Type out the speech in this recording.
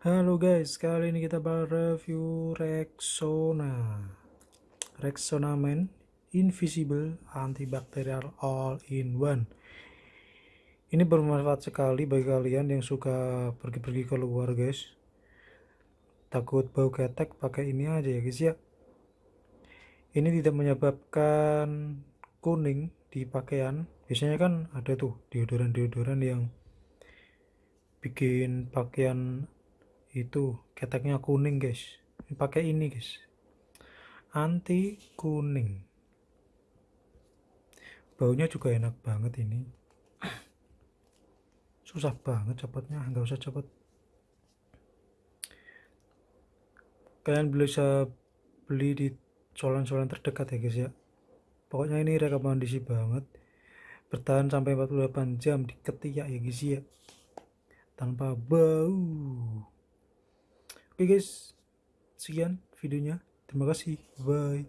Halo guys, kali ini kita bakal review Rexona. Rexona Men Invisible Antibacterial All in One. Ini bermanfaat sekali bagi kalian yang suka pergi-pergi keluar guys. Takut bau ketek pakai ini aja ya guys ya. Ini tidak menyebabkan kuning di pakaian. Biasanya kan ada tuh deodoran-deodoran yang bikin pakaian itu keteknya kuning guys. Pakai ini guys. Anti kuning. Baunya juga enak banget ini. Susah banget copotnya nggak usah copot kalian bisa beli di solan-solan terdekat ya guys ya. Pokoknya ini rekomendasi banget. Bertahan sampai 48 jam di ketiak ya guys ya. Tanpa bau oke guys. Sekian videonya. Terima kasih. Bye